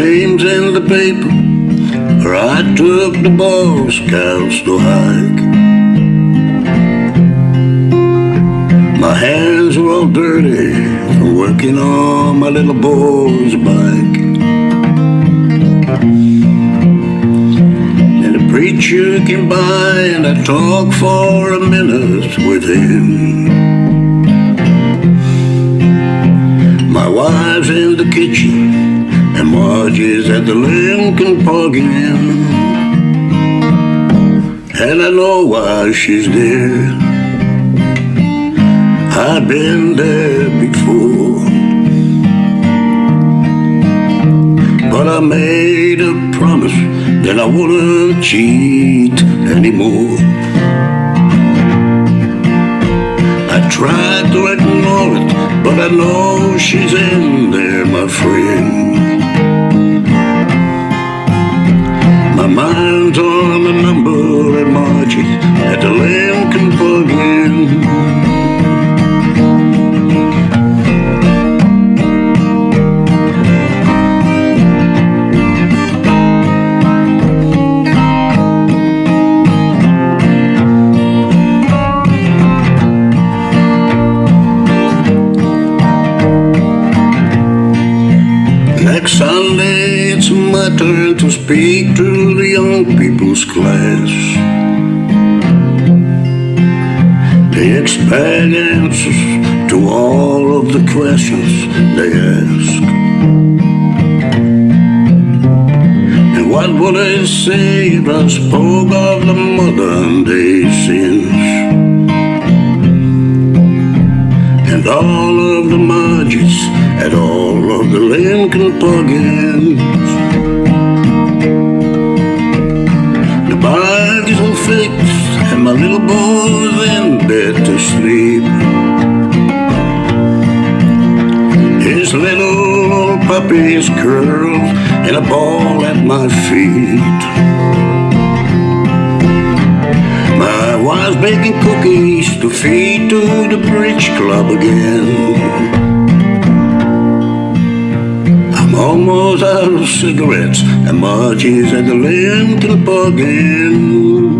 name's in the paper. Where I took the Boy Scouts to hike. My hands were all dirty From working on my little boy's bike. And the preacher came by And I talked for a minute with him. My wife's in the kitchen and at the Lincoln Park Inn. And I know why she's there. I've been there before. But I made a promise that I wouldn't cheat anymore. I tried to ignore it, but I know she's in there, my friend. Mind's on the number at Margie at the Lincoln Park Next Sunday it's my turn to speak to the young people's class. They expect answers to all of the questions they ask. And what would they say if I spoke of the modern day sins? And all of the Margies at all of the Lincoln Park Inns. The bag is all fixed and my little boy's in bed to sleep. His little puppy is curled in a ball at my feet. Wife's baking cookies to feed to the bridge club again. I'm almost out of cigarettes and Margie's at the Lincoln Park Inn.